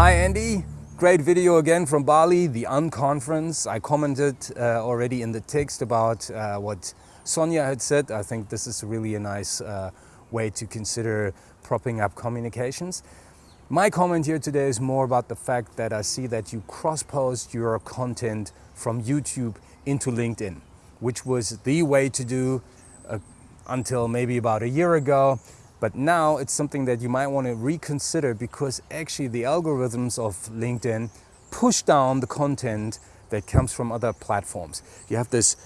Hi Andy, great video again from Bali, the unconference. I commented uh, already in the text about uh, what Sonia had said. I think this is really a nice uh, way to consider propping up communications. My comment here today is more about the fact that I see that you cross-post your content from YouTube into LinkedIn, which was the way to do uh, until maybe about a year ago. But now it's something that you might want to reconsider because actually the algorithms of LinkedIn push down the content that comes from other platforms. You have this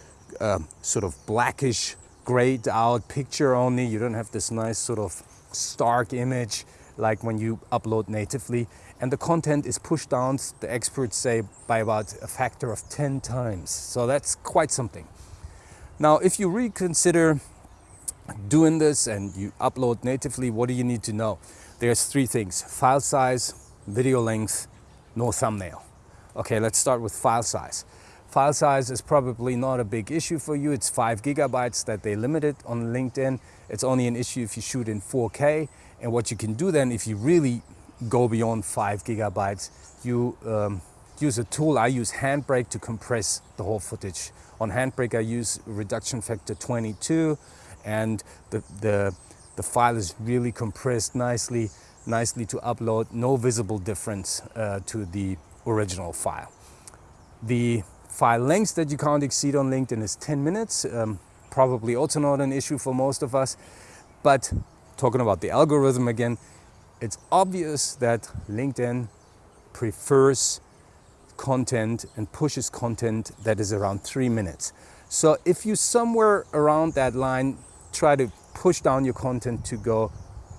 uh, sort of blackish grayed out picture only. You don't have this nice sort of stark image like when you upload natively. And the content is pushed down, the experts say, by about a factor of 10 times. So that's quite something. Now, if you reconsider doing this and you upload natively, what do you need to know? There's three things, file size, video length, no thumbnail. Okay, let's start with file size. File size is probably not a big issue for you. It's five gigabytes that they limited on LinkedIn. It's only an issue if you shoot in 4K. And what you can do then, if you really go beyond five gigabytes, you um, use a tool. I use Handbrake to compress the whole footage. On Handbrake, I use reduction factor 22 and the, the, the file is really compressed nicely, nicely to upload, no visible difference uh, to the original file. The file length that you can't exceed on LinkedIn is 10 minutes, um, probably also not an issue for most of us, but talking about the algorithm again, it's obvious that LinkedIn prefers content and pushes content that is around three minutes. So if you somewhere around that line try to push down your content to go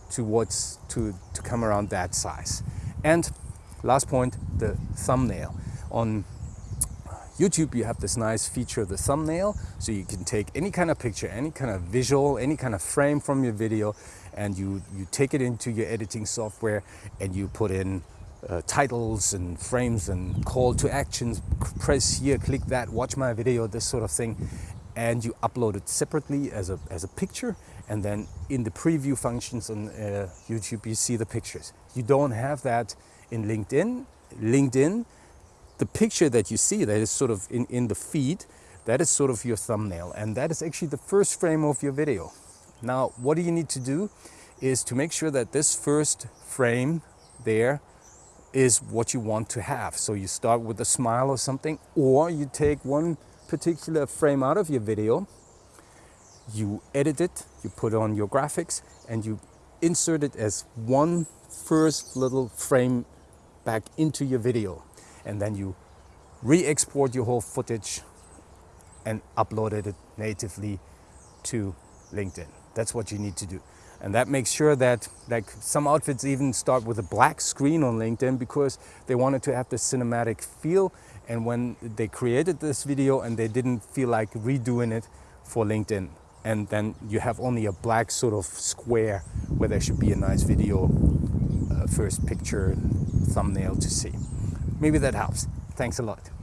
towards to to come around that size. And last point the thumbnail. On YouTube you have this nice feature of the thumbnail so you can take any kind of picture any kind of visual any kind of frame from your video and you you take it into your editing software and you put in uh, titles and frames and call to actions press here click that watch my video this sort of thing and you upload it separately as a, as a picture and then in the preview functions on uh, YouTube you see the pictures. You don't have that in LinkedIn. LinkedIn, the picture that you see that is sort of in, in the feed, that is sort of your thumbnail and that is actually the first frame of your video. Now what do you need to do is to make sure that this first frame there is what you want to have. So you start with a smile or something or you take one particular frame out of your video, you edit it, you put on your graphics and you insert it as one first little frame back into your video. And then you re-export your whole footage and upload it natively to LinkedIn. That's what you need to do. And that makes sure that like some outfits even start with a black screen on LinkedIn because they wanted to have the cinematic feel. And when they created this video and they didn't feel like redoing it for LinkedIn. And then you have only a black sort of square where there should be a nice video uh, first picture thumbnail to see. Maybe that helps. Thanks a lot.